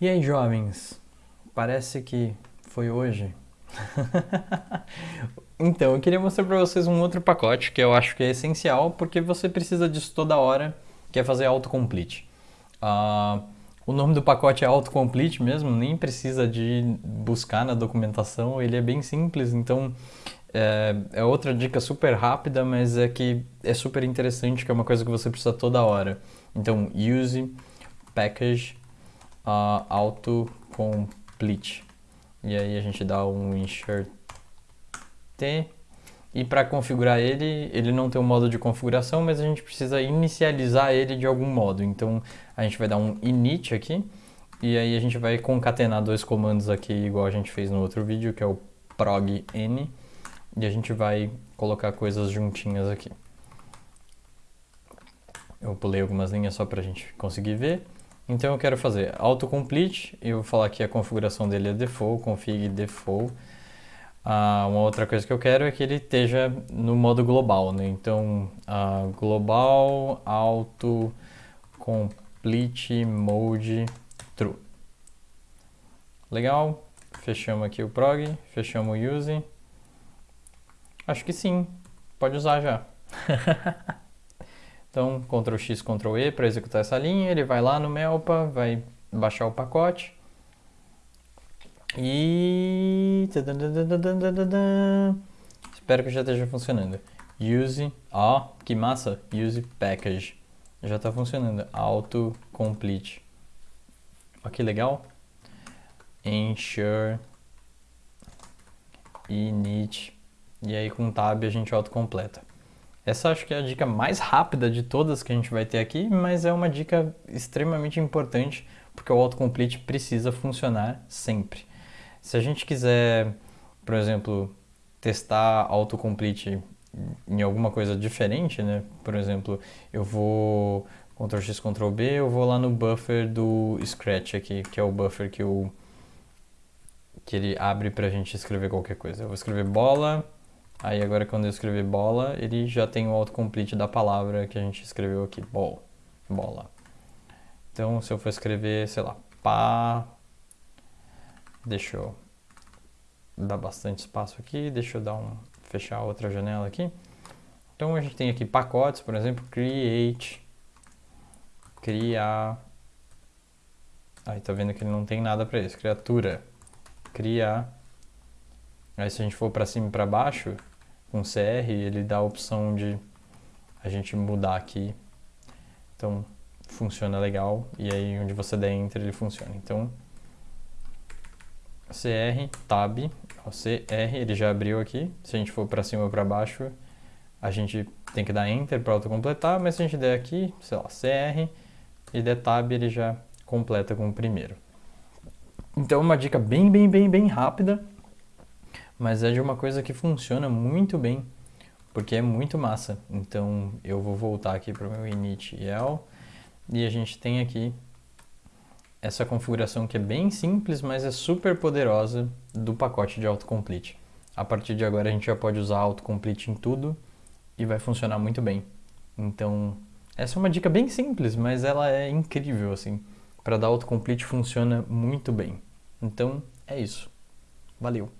E aí, jovens? Parece que foi hoje. então, eu queria mostrar para vocês um outro pacote que eu acho que é essencial porque você precisa disso toda hora, que é fazer autocomplete. Uh, o nome do pacote é autocomplete mesmo, nem precisa de buscar na documentação, ele é bem simples, então é, é, outra dica super rápida, mas é que é super interessante, que é uma coisa que você precisa toda hora. Então, use package uh, autocomplete. E aí a gente dá um insert t. E para configurar ele, ele não tem um modo de configuração, mas a gente precisa inicializar ele de algum modo. Então a gente vai dar um init aqui, e aí a gente vai concatenar dois comandos aqui, igual a gente fez no outro vídeo, que é o prog n, e a gente vai colocar coisas juntinhas aqui. Eu pulei algumas linhas só para a gente conseguir ver. Então eu quero fazer autocomplete, eu vou falar que a configuração dele é default, config default. Ah, uma outra coisa que eu quero é que ele esteja no modo global, né? Então, ah, global autocomplete mode true. Legal, fechamos aqui o prog, fechamos o use. Acho que sim, pode usar já. Então, Ctrl X, Ctrl E para executar essa linha, ele vai lá no Melpa, vai baixar o pacote. E... Espero que já esteja funcionando. Use, ó, que massa, use package. Já está funcionando, auto complete. Ó que legal. Ensure init. E aí com tab a gente autocompleta. Essa acho que é a dica mais rápida de todas que a gente vai ter aqui, mas é uma dica extremamente importante porque o autocomplete precisa funcionar sempre. Se a gente quiser, por exemplo, testar autocomplete em alguma coisa diferente, né? Por exemplo, eu vou Ctrl X, Ctrl B, eu vou lá no buffer do Scratch aqui, que é o buffer que, eu, que ele abre para a gente escrever qualquer coisa. Eu vou escrever bola, Aí agora quando eu escrever bola, ele já tem o autocomplete da palavra que a gente escreveu aqui, ball, bola. Então se eu for escrever, sei lá, pá, deixa eu dar bastante espaço aqui, deixa eu dar um, fechar outra janela aqui. Então a gente tem aqui pacotes, por exemplo, create, criar, aí tá vendo que ele não tem nada para isso, criatura, criar, aí se a gente for para cima e para baixo, com CR, ele dá a opção de a gente mudar aqui. Então, funciona legal. E aí, onde você der Enter, ele funciona. Então, CR, Tab, CR, ele já abriu aqui. Se a gente for para cima ou para baixo, a gente tem que dar Enter para autocompletar, mas se a gente der aqui, sei lá, CR e der Tab, ele já completa com o primeiro. Então, uma dica bem, bem, bem, bem rápida mas é de uma coisa que funciona muito bem, porque é muito massa. Então eu vou voltar aqui para o meu init.el e a gente tem aqui essa configuração que é bem simples, mas é super poderosa do pacote de autocomplete. A partir de agora a gente já pode usar autocomplete em tudo e vai funcionar muito bem. Então, essa é uma dica bem simples, mas ela é incrível assim. Para dar autocomplete funciona muito bem. Então, é isso. Valeu!